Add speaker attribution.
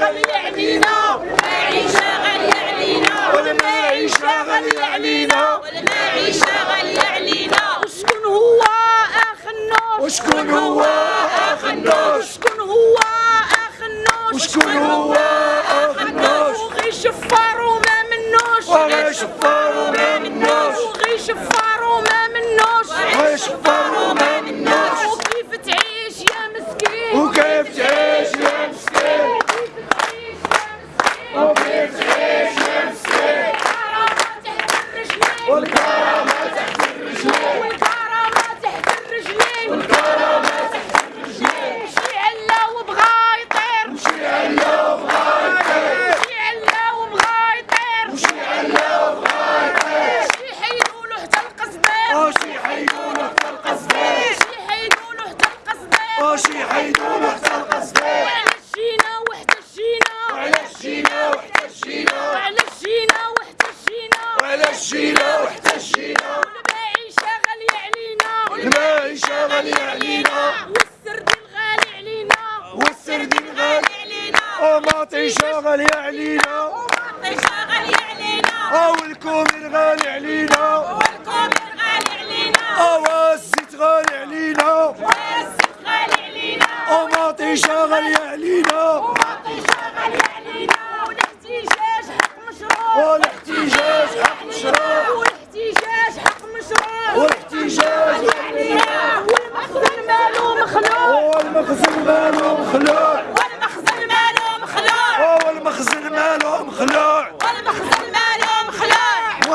Speaker 1: غالية علينا والمعيشة غالية علينا والمعيشة غالية علينا والمعيشة غالية علينا وشكون هو اخ النور وشكون هو اخ النور وشكون هو اخ النور وشكون هو اخ النور وغي شفار وما منوش. وغي شفار وما منوش. وغي شفار والكرامة تحت الرجلين والكرامة تحت الرجلين والكرامة تحت الرجلين مشي علا وبغى يطير مشي علا وبغى يطير مشي علا وبغى يطير مشي علا وبغى يطير شي حيدولو حتى القصدير شي حيدولو حتى القصدير شي حيدولو حتى القصدير شي حيدولو حتى القصدير وعلاش جينا المعيشة غالية علينا. والسردين غالي علينا. والسردين غالي علينا.
Speaker 2: ومطيشة غالية علينا.
Speaker 1: والمطيشة غالية علينا. أو
Speaker 2: الكومين غالي علينا.
Speaker 1: والكومين غالي علينا.
Speaker 2: أو الزيت غالي علينا.
Speaker 1: والزيت غالي علينا.
Speaker 2: ومطيشة غالية والمخزن ماله مخلوع.
Speaker 1: والمخزن ماله مخلوع.
Speaker 2: والمخزن ماله مخلوع.
Speaker 1: والمخزن